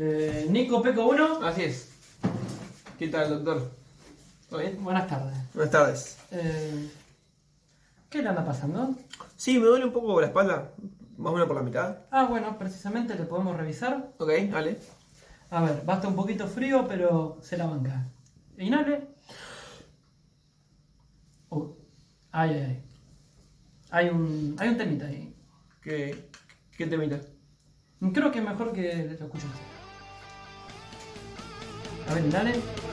Eh, Nico Peco 1. Así es. ¿Qué tal, doctor? ¿Todo bien? Buenas tardes. Buenas tardes. Eh, ¿Qué le anda pasando? Sí, me duele un poco la espalda, más o menos por la mitad. Ah, bueno, precisamente le podemos revisar. Ok, dale. A ver, va a estar un poquito frío, pero se la banca. Inhale. Uh, ay, ay, ay. Hay un, hay un temita ahí. ¿Qué, qué temita? Creo que es mejor que lo escuches. A ver, inhale.